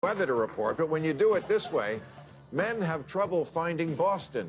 weather to report, but when you do it this way, men have trouble finding Boston.